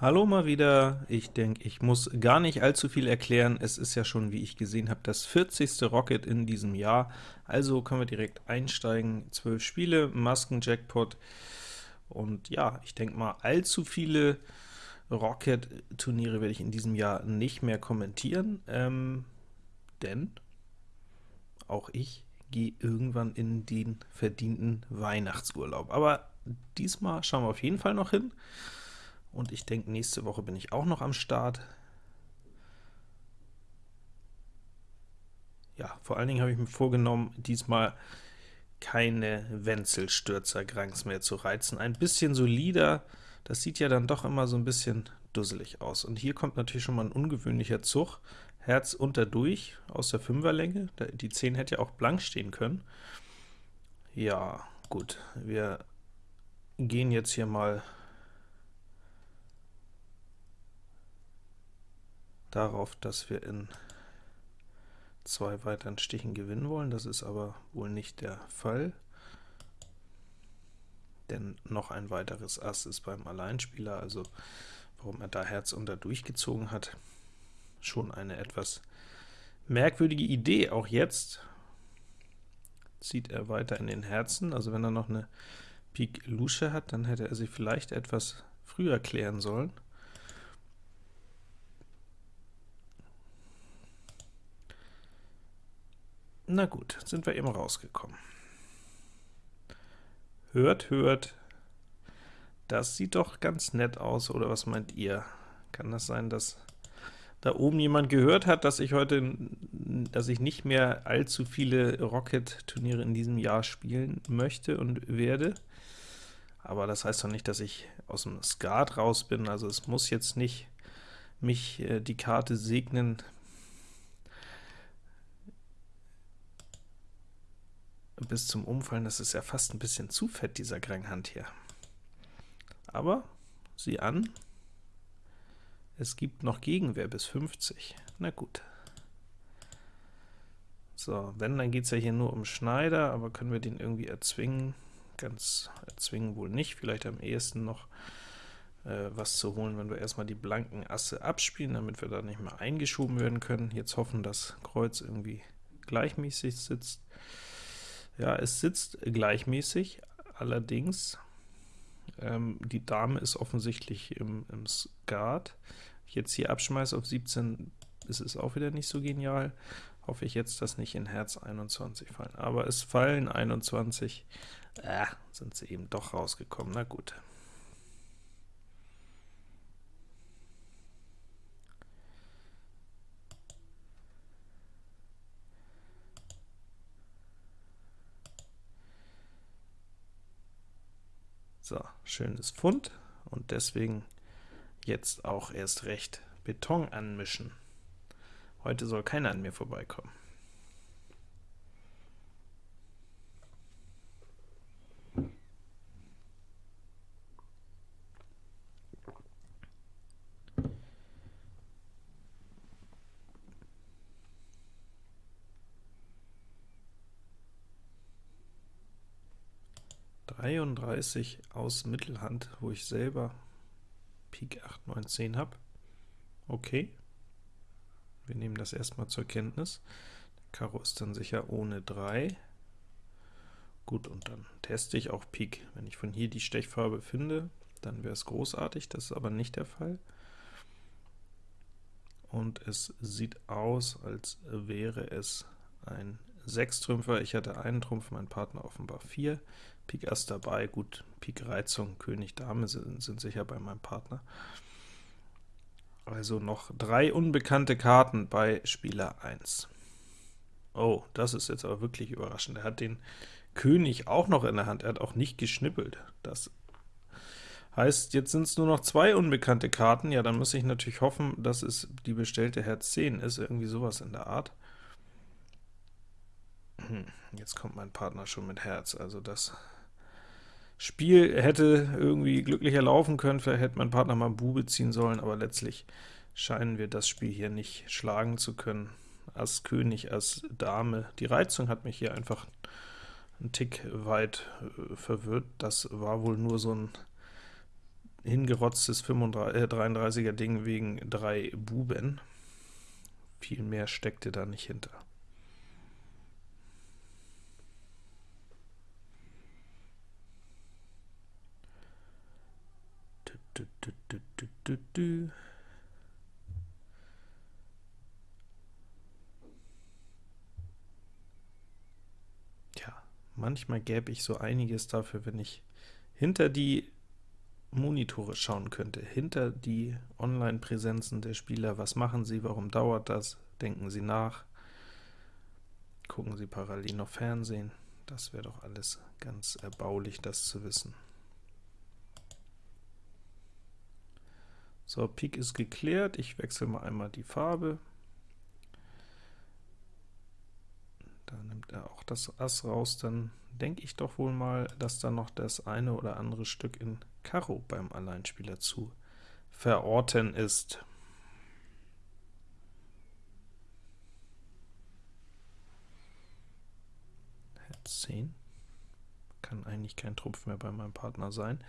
Hallo mal wieder. Ich denke, ich muss gar nicht allzu viel erklären. Es ist ja schon, wie ich gesehen habe, das 40. Rocket in diesem Jahr. Also können wir direkt einsteigen. 12 Spiele, Masken-Jackpot. Und ja, ich denke mal, allzu viele Rocket-Turniere werde ich in diesem Jahr nicht mehr kommentieren, ähm, denn auch ich gehe irgendwann in den verdienten Weihnachtsurlaub. Aber diesmal schauen wir auf jeden Fall noch hin. Und ich denke, nächste Woche bin ich auch noch am Start. Ja, vor allen Dingen habe ich mir vorgenommen, diesmal keine Wenzelstürzer-Granks mehr zu reizen. Ein bisschen solider, das sieht ja dann doch immer so ein bisschen dusselig aus. Und hier kommt natürlich schon mal ein ungewöhnlicher Zug. Herz unter durch aus der Fünferlänge. Die 10 hätte ja auch blank stehen können. Ja, gut, wir gehen jetzt hier mal darauf, dass wir in zwei weiteren Stichen gewinnen wollen. Das ist aber wohl nicht der Fall, denn noch ein weiteres Ass ist beim Alleinspieler, also warum er da Herz unter durchgezogen hat, schon eine etwas merkwürdige Idee. Auch jetzt zieht er weiter in den Herzen, also wenn er noch eine Pik Lusche hat, dann hätte er sie vielleicht etwas früher klären sollen. Na gut, sind wir eben rausgekommen. Hört, hört, das sieht doch ganz nett aus, oder was meint ihr? Kann das sein, dass da oben jemand gehört hat, dass ich heute, dass ich nicht mehr allzu viele Rocket-Turniere in diesem Jahr spielen möchte und werde? Aber das heißt doch nicht, dass ich aus dem Skat raus bin, also es muss jetzt nicht mich äh, die Karte segnen, bis zum Umfallen, das ist ja fast ein bisschen zu fett, dieser Granghand hier. Aber, sieh an, es gibt noch Gegenwehr bis 50. Na gut. So, wenn, dann geht es ja hier nur um Schneider, aber können wir den irgendwie erzwingen? Ganz erzwingen wohl nicht, vielleicht am ehesten noch äh, was zu holen, wenn wir erstmal die blanken Asse abspielen, damit wir da nicht mehr eingeschoben werden können. Jetzt hoffen, dass Kreuz irgendwie gleichmäßig sitzt. Ja, es sitzt gleichmäßig, allerdings ähm, die Dame ist offensichtlich im, im Skat. Ich jetzt hier abschmeiße auf 17, ist es auch wieder nicht so genial. Hoffe ich jetzt, dass nicht in Herz 21 fallen. Aber es fallen 21, äh, sind sie eben doch rausgekommen, na gut. So, schönes Pfund und deswegen jetzt auch erst recht Beton anmischen. Heute soll keiner an mir vorbeikommen. 33 aus Mittelhand, wo ich selber Pik 8, 9, 10 habe. Okay, wir nehmen das erstmal zur Kenntnis. Der Karo ist dann sicher ohne 3. Gut, und dann teste ich auch Pik. Wenn ich von hier die Stechfarbe finde, dann wäre es großartig, das ist aber nicht der Fall. Und es sieht aus, als wäre es ein 6-Trümpfer. Ich hatte einen Trumpf, mein Partner offenbar 4. Pik Ass dabei, gut, Pik Reizung, König, Dame sind, sind sicher bei meinem Partner. Also noch drei unbekannte Karten bei Spieler 1. Oh, das ist jetzt aber wirklich überraschend. Er hat den König auch noch in der Hand, er hat auch nicht geschnippelt. Das heißt, jetzt sind es nur noch zwei unbekannte Karten. Ja, dann muss ich natürlich hoffen, dass es die bestellte Herz 10 ist, irgendwie sowas in der Art. Hm, jetzt kommt mein Partner schon mit Herz, also das Spiel hätte irgendwie glücklicher laufen können, vielleicht hätte mein Partner mal Bube ziehen sollen, aber letztlich scheinen wir das Spiel hier nicht schlagen zu können. Ass König, Ass Dame. Die Reizung hat mich hier einfach einen Tick weit äh, verwirrt. Das war wohl nur so ein hingerotztes 33er Ding wegen drei Buben. Viel mehr steckte da nicht hinter. Du, du, ja, manchmal gäbe ich so einiges dafür, wenn ich hinter die Monitore schauen könnte, hinter die Online-Präsenzen der Spieler. Was machen sie? Warum dauert das? Denken sie nach? Gucken sie parallel noch Fernsehen? Das wäre doch alles ganz erbaulich, das zu wissen. So, Pik ist geklärt. Ich wechsle mal einmal die Farbe. Da nimmt er auch das Ass raus. Dann denke ich doch wohl mal, dass da noch das eine oder andere Stück in Karo beim Alleinspieler zu verorten ist. Herz 10 kann eigentlich kein Trumpf mehr bei meinem Partner sein.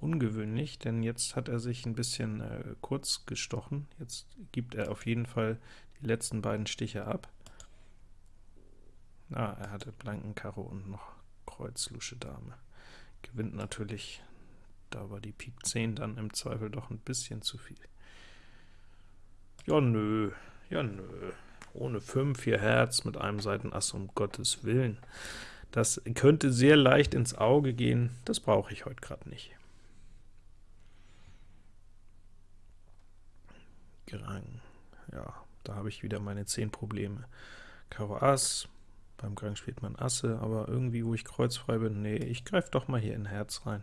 Ungewöhnlich, denn jetzt hat er sich ein bisschen äh, kurz gestochen. Jetzt gibt er auf jeden Fall die letzten beiden Stiche ab. Ah, er hatte blanken Karo und noch Kreuz, Lusche, Dame. Gewinnt natürlich da war die Pik 10 dann im Zweifel doch ein bisschen zu viel. Ja, nö, ja, nö. Ohne 5, 4 Herz mit einem Seitenass, um Gottes Willen. Das könnte sehr leicht ins Auge gehen, das brauche ich heute gerade nicht. Gerang, ja, da habe ich wieder meine 10 Probleme. Karo Ass, beim Grang spielt man Asse, aber irgendwie, wo ich kreuzfrei bin, nee, ich greife doch mal hier in Herz rein.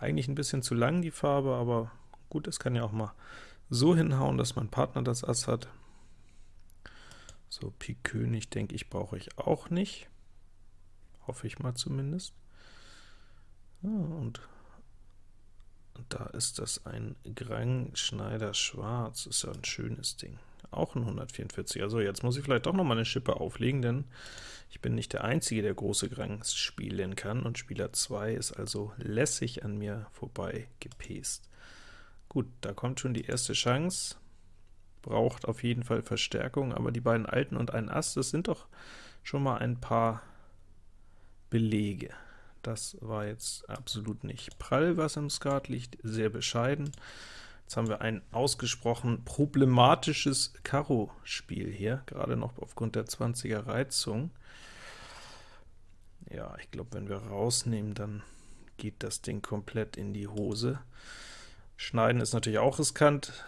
Eigentlich ein bisschen zu lang die Farbe, aber gut, es kann ja auch mal so hinhauen, dass mein Partner das Ass hat. So, Pik König, denke ich, brauche ich auch nicht. Hoffe ich mal zumindest. Ja, und da ist das ein Grang Schneider Schwarz, ist ja ein schönes Ding. Auch ein 144. Also jetzt muss ich vielleicht doch noch mal eine Schippe auflegen, denn ich bin nicht der Einzige, der große Grangs spielen kann, und Spieler 2 ist also lässig an mir vorbei gepest. Gut, da kommt schon die erste Chance, braucht auf jeden Fall Verstärkung, aber die beiden Alten und ein Ass, das sind doch schon mal ein paar Belege. Das war jetzt absolut nicht prall, was im Skat liegt, sehr bescheiden. Jetzt haben wir ein ausgesprochen problematisches Karo-Spiel hier, gerade noch aufgrund der 20er Reizung. Ja, ich glaube, wenn wir rausnehmen, dann geht das Ding komplett in die Hose. Schneiden ist natürlich auch riskant.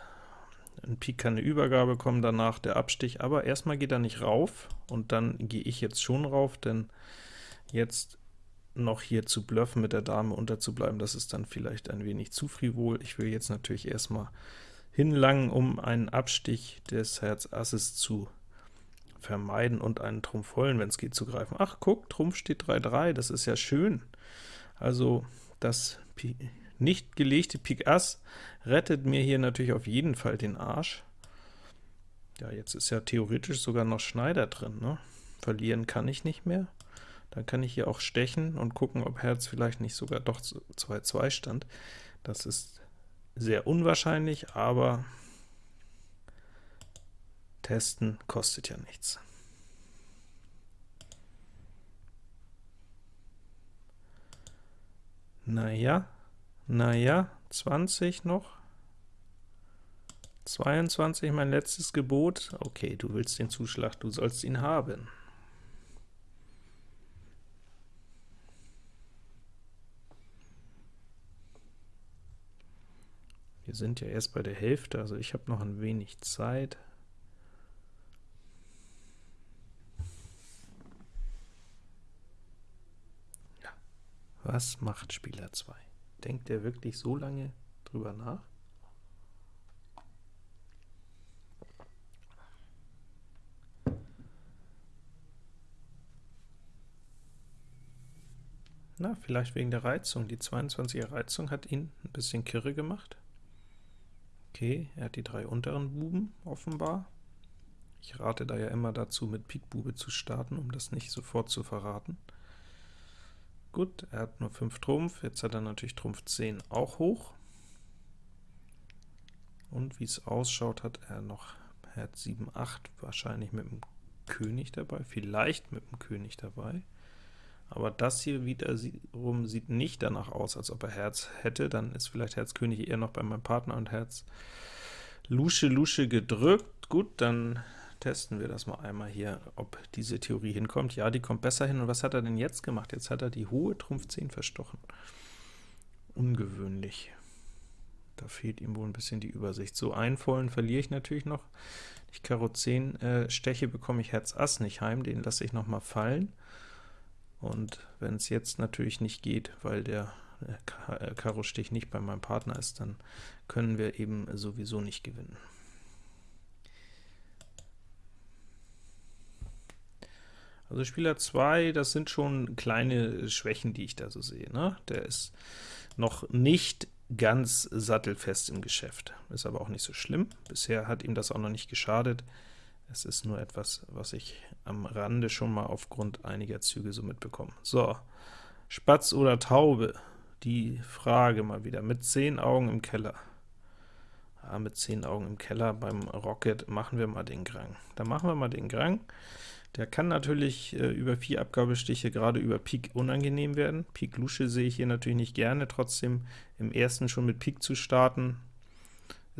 Ein Pik kann eine Übergabe kommen, danach der Abstich, aber erstmal geht er nicht rauf, und dann gehe ich jetzt schon rauf, denn jetzt noch hier zu bluffen, mit der Dame unterzubleiben, das ist dann vielleicht ein wenig zu frivol. Ich will jetzt natürlich erstmal hinlangen, um einen Abstich des Herz Asses zu vermeiden und einen Trumpf vollen, wenn es geht, zu greifen. Ach, guck, Trumpf steht 3-3, das ist ja schön. Also das nicht gelegte Pik Ass rettet mir hier natürlich auf jeden Fall den Arsch. Ja, jetzt ist ja theoretisch sogar noch Schneider drin, ne? Verlieren kann ich nicht mehr. Dann kann ich hier auch stechen und gucken, ob Herz vielleicht nicht sogar doch 2-2 stand. Das ist sehr unwahrscheinlich, aber testen kostet ja nichts. Naja, naja, 20 noch. 22, mein letztes Gebot. Okay, du willst den Zuschlag, du sollst ihn haben. Wir sind ja erst bei der Hälfte, also ich habe noch ein wenig Zeit. Ja. Was macht Spieler 2? Denkt er wirklich so lange drüber nach? Na, vielleicht wegen der Reizung. Die 22er Reizung hat ihn ein bisschen kirre gemacht. Okay, er hat die drei unteren Buben offenbar. Ich rate da ja immer dazu, mit Pik Bube zu starten, um das nicht sofort zu verraten. Gut, er hat nur 5 Trumpf, jetzt hat er natürlich Trumpf 10 auch hoch. Und wie es ausschaut, hat er noch Herz 7, 8, wahrscheinlich mit dem König dabei, vielleicht mit dem König dabei. Aber das hier wiederum sieht nicht danach aus, als ob er Herz hätte. Dann ist vielleicht Herz König eher noch bei meinem Partner und Herz Lusche Lusche gedrückt. Gut, dann testen wir das mal einmal hier, ob diese Theorie hinkommt. Ja, die kommt besser hin. Und was hat er denn jetzt gemacht? Jetzt hat er die hohe Trumpf 10 verstochen. Ungewöhnlich. Da fehlt ihm wohl ein bisschen die Übersicht. So einen vollen verliere ich natürlich noch. Ich Karo 10 äh, steche, bekomme ich Herz Ass nicht heim, den lasse ich noch mal fallen. Und wenn es jetzt natürlich nicht geht, weil der äh, äh, Karo-Stich nicht bei meinem Partner ist, dann können wir eben sowieso nicht gewinnen. Also Spieler 2, das sind schon kleine Schwächen, die ich da so sehe. Ne? Der ist noch nicht ganz sattelfest im Geschäft, ist aber auch nicht so schlimm. Bisher hat ihm das auch noch nicht geschadet. Es ist nur etwas, was ich am Rande schon mal aufgrund einiger Züge so mitbekomme. So, Spatz oder Taube? Die Frage mal wieder. Mit zehn Augen im Keller. Ja, mit zehn Augen im Keller beim Rocket machen wir mal den Grang. Da machen wir mal den Grang. Der kann natürlich äh, über vier Abgabestiche gerade über Pik unangenehm werden. Pik Lusche sehe ich hier natürlich nicht gerne, trotzdem im ersten schon mit Pik zu starten,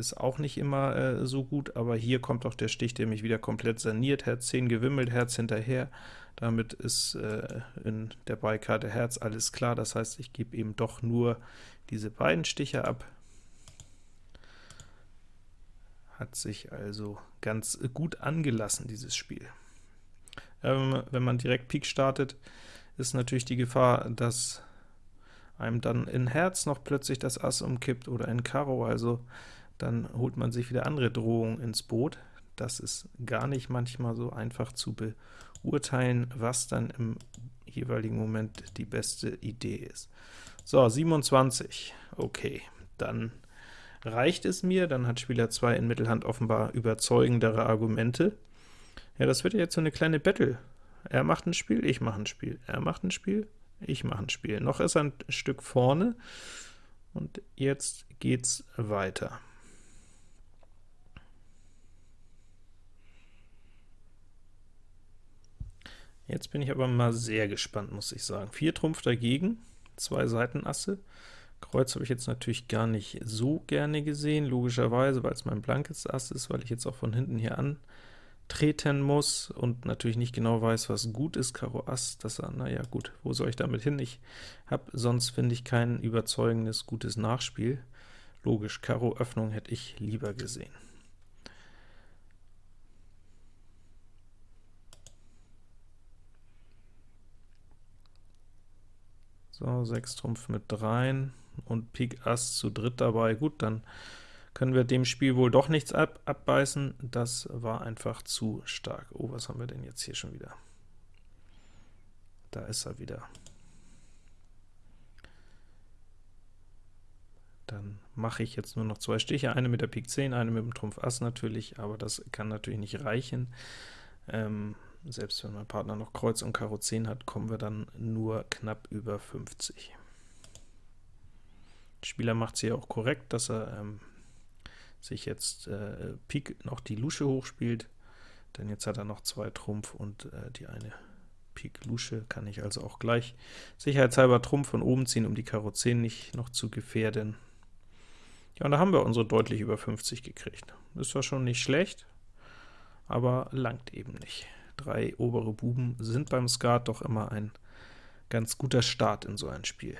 ist auch nicht immer äh, so gut, aber hier kommt auch der Stich, der mich wieder komplett saniert, Herz 10 gewimmelt, Herz hinterher, damit ist äh, in der Beikarte Herz alles klar, das heißt, ich gebe eben doch nur diese beiden Stiche ab. Hat sich also ganz gut angelassen, dieses Spiel. Ähm, wenn man direkt Pik startet, ist natürlich die Gefahr, dass einem dann in Herz noch plötzlich das Ass umkippt oder in Karo, also dann holt man sich wieder andere Drohungen ins Boot. Das ist gar nicht manchmal so einfach zu beurteilen, was dann im jeweiligen Moment die beste Idee ist. So, 27, okay, dann reicht es mir, dann hat Spieler 2 in Mittelhand offenbar überzeugendere Argumente. Ja, das wird jetzt so eine kleine Battle. Er macht ein Spiel, ich mache ein Spiel. Er macht ein Spiel, ich mache ein Spiel. Noch ist er ein Stück vorne, und jetzt geht's weiter. Jetzt bin ich aber mal sehr gespannt, muss ich sagen. Vier Trumpf dagegen, zwei Seitenasse. Kreuz habe ich jetzt natürlich gar nicht so gerne gesehen, logischerweise, weil es mein blankes Ass ist, weil ich jetzt auch von hinten hier antreten muss und natürlich nicht genau weiß, was gut ist. Karo Ass, das, naja gut, wo soll ich damit hin? Ich habe sonst, finde ich, kein überzeugendes, gutes Nachspiel. Logisch, Karo Öffnung hätte ich lieber gesehen. So, 6 Trumpf mit 3 und Pik Ass zu dritt dabei. Gut, dann können wir dem Spiel wohl doch nichts ab abbeißen. Das war einfach zu stark. Oh, was haben wir denn jetzt hier schon wieder? Da ist er wieder. Dann mache ich jetzt nur noch zwei Stiche, eine mit der Pik 10, eine mit dem Trumpf Ass natürlich, aber das kann natürlich nicht reichen. Ähm, selbst wenn mein Partner noch Kreuz und Karo 10 hat, kommen wir dann nur knapp über 50. Der Spieler macht es hier auch korrekt, dass er ähm, sich jetzt äh, Pik noch die Lusche hochspielt, denn jetzt hat er noch zwei Trumpf und äh, die eine Pik Lusche kann ich also auch gleich sicherheitshalber Trumpf von oben ziehen, um die Karo 10 nicht noch zu gefährden. Ja, und da haben wir unsere deutlich über 50 gekriegt. Das war schon nicht schlecht, aber langt eben nicht drei obere Buben sind beim Skat doch immer ein ganz guter Start in so ein Spiel.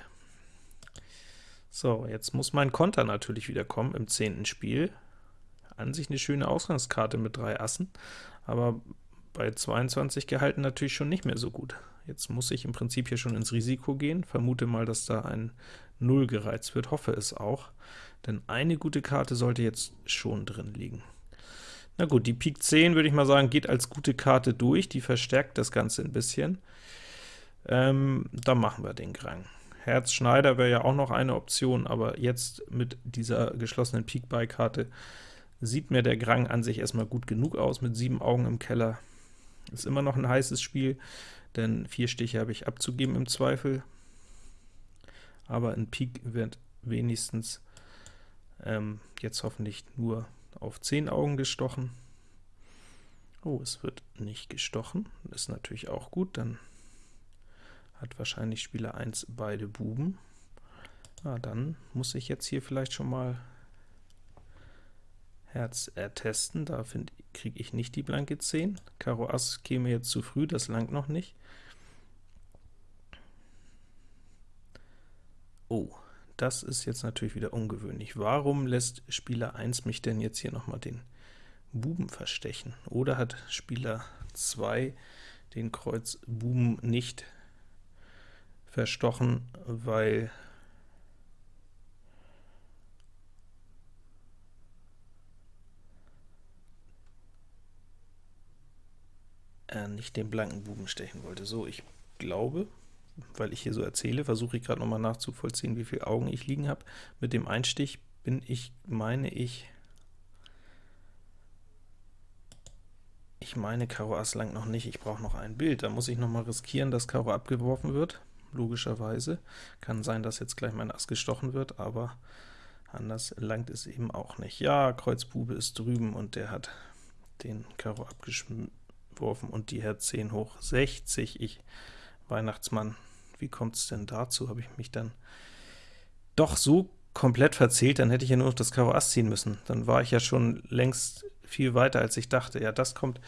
So, jetzt muss mein Konter natürlich wieder kommen im zehnten Spiel. An sich eine schöne Ausgangskarte mit drei Assen, aber bei 22 gehalten natürlich schon nicht mehr so gut. Jetzt muss ich im Prinzip hier schon ins Risiko gehen, vermute mal, dass da ein 0 gereizt wird, hoffe es auch, denn eine gute Karte sollte jetzt schon drin liegen. Na gut, die Pik 10, würde ich mal sagen, geht als gute Karte durch, die verstärkt das Ganze ein bisschen. Ähm, dann machen wir den Grang. Herz Schneider wäre ja auch noch eine Option, aber jetzt mit dieser geschlossenen Pik-Bei-Karte sieht mir der Grang an sich erstmal gut genug aus, mit sieben Augen im Keller. Ist immer noch ein heißes Spiel, denn vier Stiche habe ich abzugeben im Zweifel. Aber ein Pik wird wenigstens Ähm, jetzt hoffentlich nur auf 10 Augen gestochen. Oh, es wird nicht gestochen, ist natürlich auch gut, dann hat wahrscheinlich Spieler 1 beide Buben. Ah, dann muss ich jetzt hier vielleicht schon mal Herz ertesten, da kriege ich nicht die blanke 10. Karo Ass käme jetzt zu früh, das langt noch nicht. Oh, das ist jetzt natürlich wieder ungewöhnlich. Warum lässt Spieler 1 mich denn jetzt hier nochmal den Buben verstechen? Oder hat Spieler 2 den Kreuz Buben nicht verstochen, weil er nicht den blanken Buben stechen wollte. So, ich glaube, weil ich hier so erzähle, versuche ich gerade noch mal nachzuvollziehen, wie viele Augen ich liegen habe. Mit dem Einstich bin ich, meine ich, ich meine, Karo Ass langt noch nicht, ich brauche noch ein Bild. Da muss ich noch mal riskieren, dass Karo abgeworfen wird, logischerweise. Kann sein, dass jetzt gleich mein Ass gestochen wird, aber anders langt es eben auch nicht. Ja, Kreuz Bube ist drüben und der hat den Karo abgeschmissen geworfen und die Herz 10 hoch 60. Ich, Weihnachtsmann, wie kommt es denn dazu? Habe ich mich dann doch so komplett verzählt, dann hätte ich ja nur noch das Karo Ass ziehen müssen. Dann war ich ja schon längst viel weiter, als ich dachte. Ja, das kommt,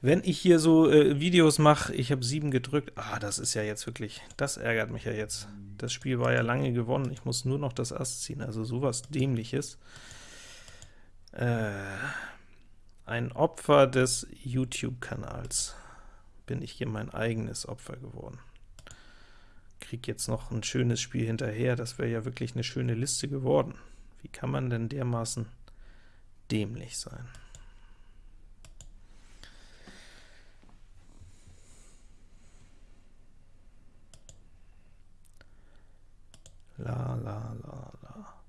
wenn ich hier so äh, Videos mache, ich habe 7 gedrückt, ah, das ist ja jetzt wirklich, das ärgert mich ja jetzt. Das Spiel war ja lange gewonnen, ich muss nur noch das Ass ziehen, also sowas Dämliches. Äh, ein Opfer des YouTube-Kanals. Bin ich hier mein eigenes Opfer geworden. Krieg jetzt noch ein schönes Spiel hinterher, das wäre ja wirklich eine schöne Liste geworden. Wie kann man denn dermaßen dämlich sein? La la la la.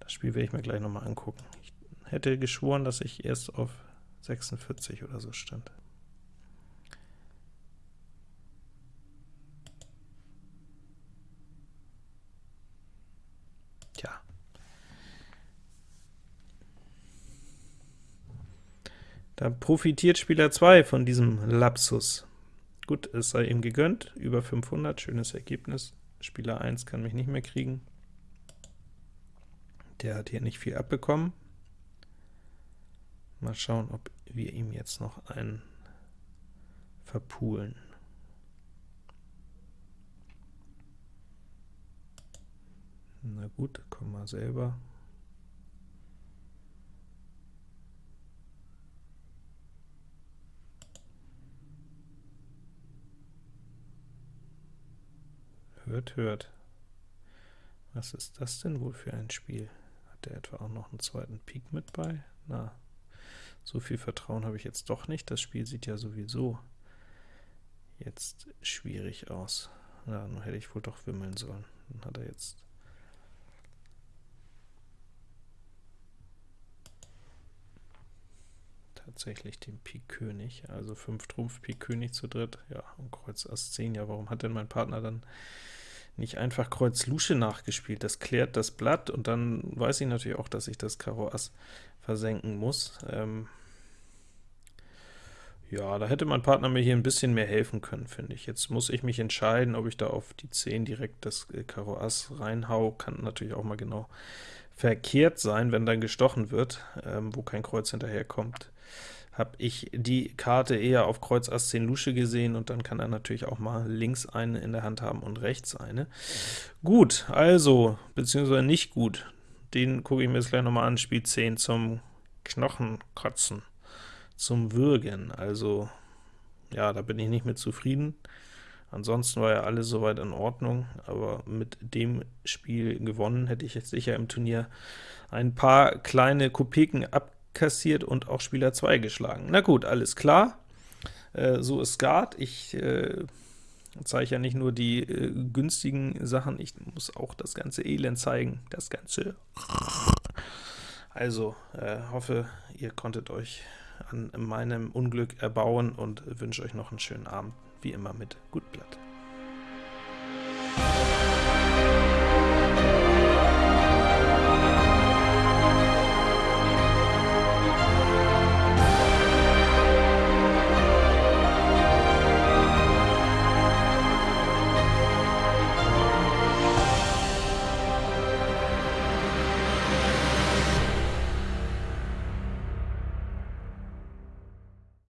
Das Spiel werde ich mir gleich nochmal angucken. Ich hätte geschworen, dass ich erst auf 46 oder so stand. Tja. Da profitiert Spieler 2 von diesem Lapsus. Gut, es sei ihm gegönnt, über 500, schönes Ergebnis. Spieler 1 kann mich nicht mehr kriegen. Der hat hier nicht viel abbekommen. Mal schauen, ob wir ihm jetzt noch einen verpulen. Na gut, komm mal selber. Hört, hört. Was ist das denn wohl für ein Spiel? Hat der etwa auch noch einen zweiten Pik mit bei? Na, so viel Vertrauen habe ich jetzt doch nicht. Das Spiel sieht ja sowieso jetzt schwierig aus. Ja, nun hätte ich wohl doch wimmeln sollen. Dann hat er jetzt tatsächlich den Pik König, also 5 Trumpf Pik König zu dritt, ja, und Kreuz Ass 10, ja, warum hat denn mein Partner dann nicht einfach Kreuz Lusche nachgespielt. Das klärt das Blatt, und dann weiß ich natürlich auch, dass ich das Karo Ass versenken muss. Ähm ja, da hätte mein Partner mir hier ein bisschen mehr helfen können, finde ich. Jetzt muss ich mich entscheiden, ob ich da auf die 10 direkt das äh, Karo Ass reinhau. Kann natürlich auch mal genau verkehrt sein, wenn dann gestochen wird, ähm, wo kein Kreuz hinterherkommt habe ich die Karte eher auf Kreuz Ass 10 Lusche gesehen, und dann kann er natürlich auch mal links eine in der Hand haben und rechts eine. Gut, also, beziehungsweise nicht gut, den gucke ich mir jetzt gleich nochmal an, Spiel 10 zum Knochenkotzen, zum Würgen, also, ja, da bin ich nicht mit zufrieden. Ansonsten war ja alles soweit in Ordnung, aber mit dem Spiel gewonnen hätte ich jetzt sicher im Turnier ein paar kleine Kopeken ab kassiert und auch Spieler 2 geschlagen. Na gut, alles klar. Äh, so ist Skat. Ich äh, zeige ja nicht nur die äh, günstigen Sachen, ich muss auch das ganze Elend zeigen, das ganze. Also, äh, hoffe, ihr konntet euch an meinem Unglück erbauen und wünsche euch noch einen schönen Abend, wie immer mit Gutblatt.